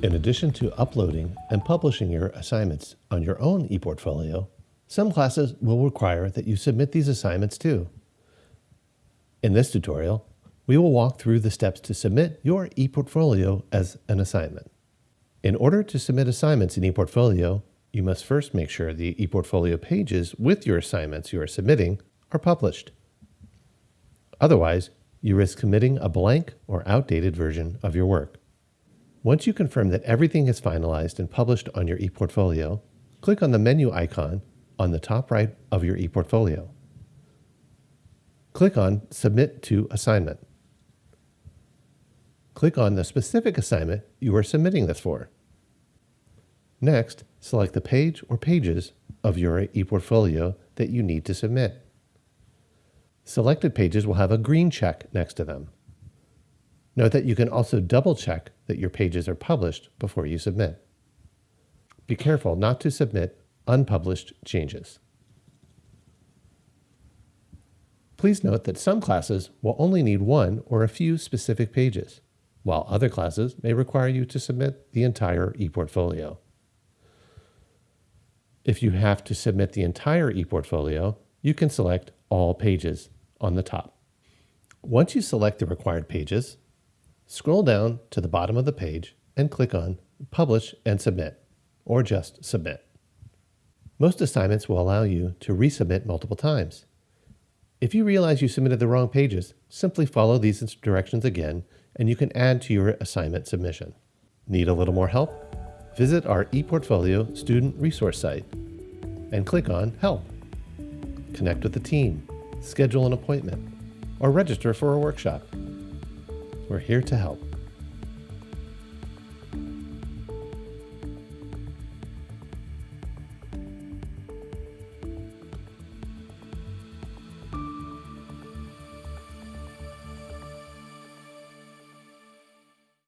In addition to uploading and publishing your assignments on your own ePortfolio, some classes will require that you submit these assignments too. In this tutorial, we will walk through the steps to submit your ePortfolio as an assignment. In order to submit assignments in ePortfolio, you must first make sure the ePortfolio pages with your assignments you are submitting are published. Otherwise, you risk committing a blank or outdated version of your work. Once you confirm that everything is finalized and published on your ePortfolio, click on the menu icon on the top right of your ePortfolio. Click on Submit to Assignment. Click on the specific assignment you are submitting this for. Next, select the page or pages of your ePortfolio that you need to submit. Selected pages will have a green check next to them. Note that you can also double check that your pages are published before you submit. Be careful not to submit unpublished changes. Please note that some classes will only need one or a few specific pages, while other classes may require you to submit the entire ePortfolio. If you have to submit the entire ePortfolio, you can select All Pages on the top. Once you select the required pages, Scroll down to the bottom of the page and click on Publish and Submit, or just Submit. Most assignments will allow you to resubmit multiple times. If you realize you submitted the wrong pages, simply follow these directions again and you can add to your assignment submission. Need a little more help? Visit our ePortfolio student resource site and click on Help. Connect with the team, schedule an appointment, or register for a workshop. We're here to help.